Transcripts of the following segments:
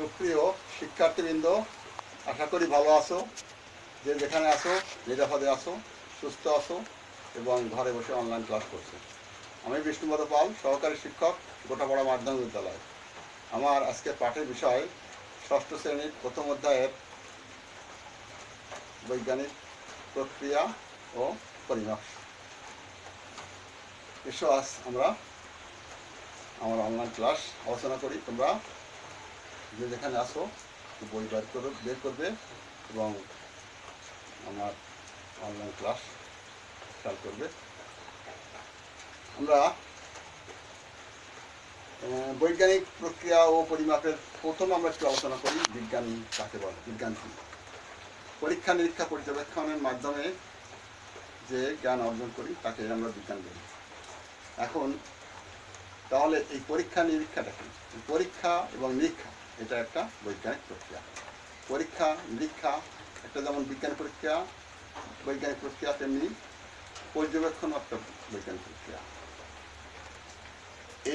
সুপ্রিয় শিক্ষার্থীবৃন্দ, আশা করি ভালো আছো। যে যেখানে আসো নিরাপদে আসো সুস্থ আসো এবং ঘরে বসে অনলাইন ক্লাস করছ। আমি বিষ্ণুপদ পাল, সহকারী শিক্ষক, গোটাপাড়া মাধ্যমিক বিদ্যালয়। আমার আজকে পাঠের বিষয় ষষ্ঠ শ্রেণির প্রথম অধ্যায়ের বৈজ্ঞানিক প্রক্রিয়া ও পরিমাপ। এসো আজ আমরা আমার অনলাইন ক্লাস আলোচনা করি। তোমরা যে যেখানে আসো বই বের করে, বের করবে এবং আমার অনলাইন ক্লাস খেয়াল করবে। আমরা বৈজ্ঞানিক প্রক্রিয়া ও পরিমাপের প্রথম আমরা একটু আলোচনা করি বিজ্ঞান কাকে বলে বিজ্ঞান কি পরীক্ষা নিরীক্ষা পর্যবেক্ষণের মাধ্যমে যে জ্ঞান অর্জন করি, তাকে আমরা বিজ্ঞান বলি। এখন, তাহলে এই পরীক্ষা নিরীক্ষাটা কি? পরীক্ষা এবং নিরীক্ষা এটা একটা বৈজ্ঞানিক প্রক্রিয়া। পরীক্ষা, নিরীক্ষা, একটা যেমন বিজ্ঞান প্রক্রিয়া, বৈজ্ঞানিক প্রক্রিয়া, তেমনি পর্যবেক্ষণ একটা বৈজ্ঞানিক প্রক্রিয়া।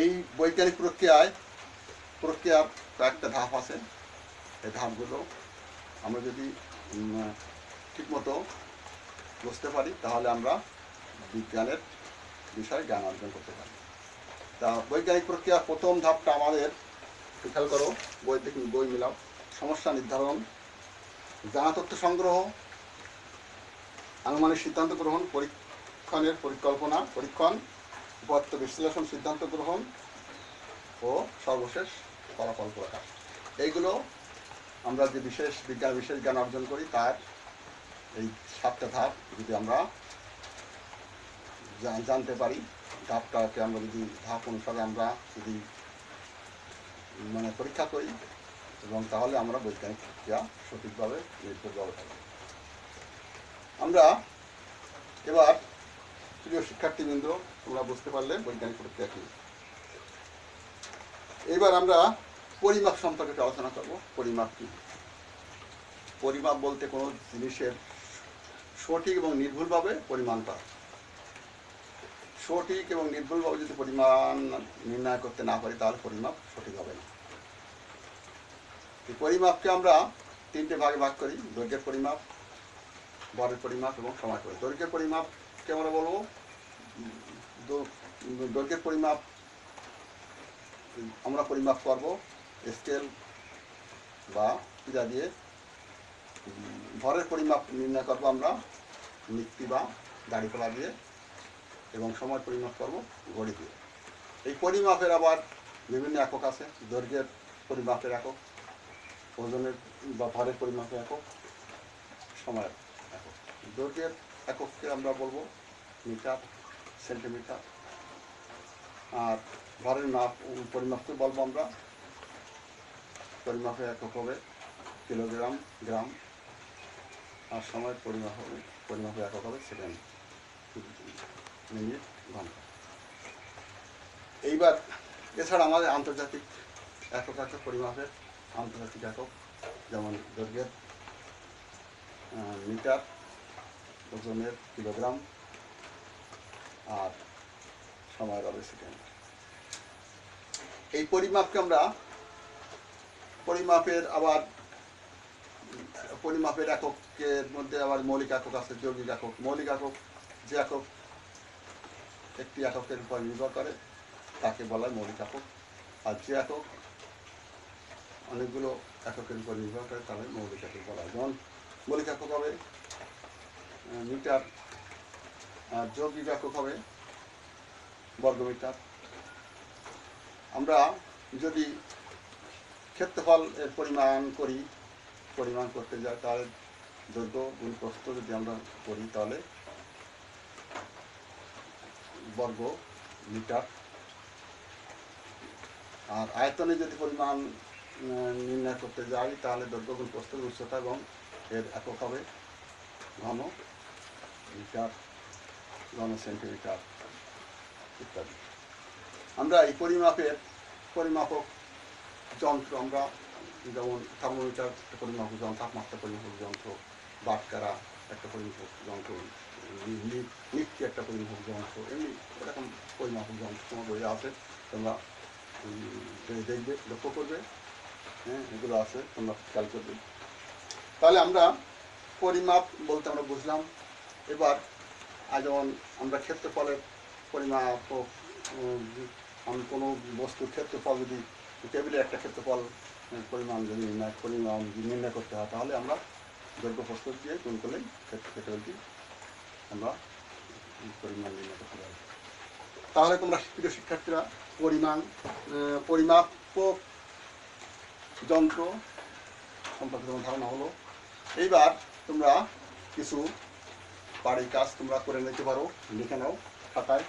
এই বৈজ্ঞানিক প্রক্রিয়ায়, প্রক্রিয়ার কয়েকটা ধাপ আছে। এই ধাপগুলো আমরা যদি ঠিকমতো বুঝতে পারি, তাহলে আমরা বিজ্ঞানের বিষয়ে জ্ঞান অর্জন করতে পারি। তা বৈজ্ঞানিক প্রক্রিয়ার প্রথম ধাপটা আমাদের খেয়াল করো বই থেকে বই মিলাও। সমস্যা নির্ধারণ, জানা তথ্য সংগ্রহ, আনুমানিক সিদ্ধান্ত গ্রহণ, পরীক্ষণের পরিকল্পনা, পরীক্ষণ, উপত্য বিশ্লেষণ, সিদ্ধান্ত গ্রহণ ও সর্বশেষ ফলাফল প্রকাশ। এইগুলো আমরা যে বিশেষ বিজ্ঞান, বিশেষ জ্ঞান অর্জন করি, তার এই সাতটা ধাপ যদি আমরা জানতে পারি, ধাপটাকে আমরা যদি, ধাপ অনুসারে আমরা যদি মানে পরীক্ষা করি এবং তাহলে আমরা বৈজ্ঞানিক প্রক্রিয়া সঠিকভাবে নির্ভুলভাবে থাকবে আমরা এবার প্রিয় শিক্ষার্থীবৃন্দ, তোমরা বুঝতে পারলে বৈজ্ঞানিক প্রক্রিয়া কি। এবার আমরা পরিমাপ সম্পর্কে আলোচনা করব। পরিমাপ কি? পরিমাপ বলতে কোনো জিনিসের সঠিক এবং নির্ভুলভাবে পরিমাণ করা। সঠিক এবং নির্ভুলভাবে যদি পরিমাণ নির্ণয় করতে না পারি, তাহলে পরিমাপ সঠিক হবে না। পরিমাপকে আমরা তিনটে ভাগে ভাগ করি, দৈর্ঘ্যের পরিমাপ, বরের পরিমাপ এবং সময় পরিমাপ। দৈর্ঘ্যের পরিমাপকে আমরা বলব দৈর্ঘ্যের পরিমাপ, আমরা পরিমাপ করব স্কেল বা পিজা দিয়ে। ভরের পরিমাপ নির্ণয় করব আমরা মিক্তি বা দাড়িপালা দিয়ে এবং সময় পরিমাপ করব ঘড়ি দিয়ে। এই পরিমাপের আবার বিভিন্ন একক আছে, দৈর্ঘ্যের পরিমাপের একক। ওজনের বা ভারের পরিমাপের একক, সময়ের একক। দৈর্ঘ্যের একককে আমরা বলব মিটার, সেন্টিমিটার। আর ভারের মাপ পরিমাপকে বলব আমরা। পরিমাপের একক হবে কিলোগ্রাম, গ্রাম। আর সময়ের পরিমাপ হবে পরিমাপের একক হবে সেকেন্ড মিনিট, ঘণ্টা। এইবার এছাড়া আমাদের আন্তর্জাতিক একক আছে পরিমাপের। আন্তর্জাতিক একক, যেমন দৈর্ঘ্যের মিটার, ওজনের কিলোগ্রাম, আর সময়ের হবে সেকেন্ড। এই পরিমাপকে আমরা পরিমাপের আবার, পরিমাপের এককের মধ্যে আবার মৌলিক একক আছে, যৌগিক একক। মৌলিক একক যে একক একটি এককের উপর নির্ভর করে, তাকে বলা হয় মৌলিক একক। আর যে একক অনেকগুলো এককের উপর নির্ভর করে তাহলে মৌলিক একক বলা যেমন মৌলিক একক হবে মিটার যৌগিক একক হবে বর্গমিটার আমরা যদি ক্ষেত্রফল এর পরিমাণ করি, পরিমাণ করতে যাই, তাহলে দৈর্ঘ্য গুণ প্রস্থ যদি আমরা করি, তাহলে বর্গ মিটার। আর আয়তনে যদি পরিমাণ নির্ণয় করতে যাই, তাহলে দৈর্ঘ্য গুণ প্রস্থের উচ্চতা এবং এর একক হবে ঘন মিটার, ঘন সেন্টিমিটার ইত্যাদি। আমরা এই পরিমাপের পরিমাপক যন্ত্র, আমরা যেমন থার্মোমিটার একটা পরিমাপক যন্ত্র, তাপমাত্রা পরিমাপক যন্ত্র, বাটকারা একটা পরিমাপক যন্ত্র নিফটি একটা পরিমাপক যন্ত্র, এমনি এরকম পরিমাপক যন্ত্র তোমার বইয়ে আছে, তোমরা দেখবে, লক্ষ্য করবে। হ্যাঁ এগুলো আছে তোমরা খেয়াল করবে। তাহলে আমরা পরিমাপ বলতে আমরা বুঝলাম। এবার যেমন আমরা ক্ষেত্রফলের পরিমাপ আমি কোনো বস্তুর ক্ষেত্রফল যদি টেবিলের একটা ক্ষেত্রফল পরিমাণ যদি নির্ণয় পরিমাণ নির্ণয় করতে হয় তাহলে আমরা দৈর্ঘ্য প্রস্তুত দিয়ে গুণ করলেই ক্ষেত্র টেবিলটি আমরা পরিমাণ নির্ণয় করতে পারি। তাহলে তোমরা প্রিয় শিক্ষার্থীরা পরিমাণ আহ, পরিমাপক যন্ত্র সম্পর্কে তোমার ধারণা হলো। এইবার তোমরা কিছু বাড়ির কাজ তোমরা করে নিতে পারো, লিখে নাও খাতায়।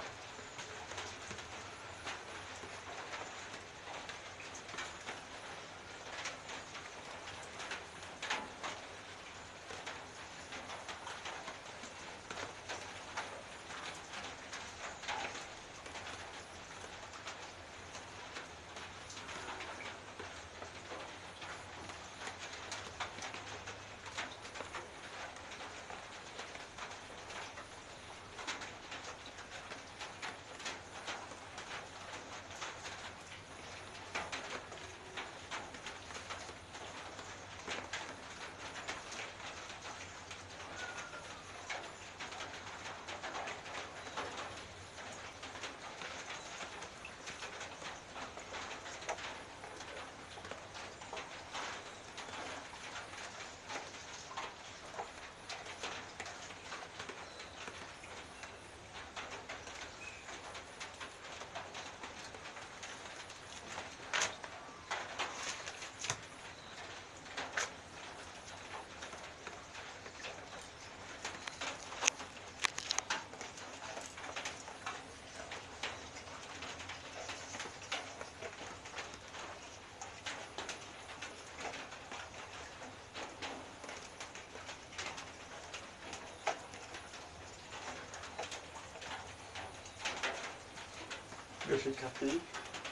প্রিয় শিক্ষার্থী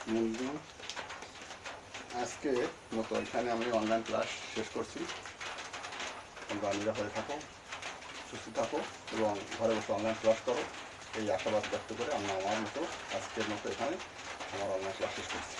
মঞ্জু আজকে মতো এখানে আমি অনলাইন ক্লাস শেষ করছি। তোমরা নিরাপদে থাকো, সুস্থ থাকো এবং ঘরে বসে অনলাইন ক্লাস করো। এই আশাবাদ ব্যক্ত করে আমি আমার মতো আজকের মতো এখানে আমার অনলাইন ক্লাস শেষ করছি।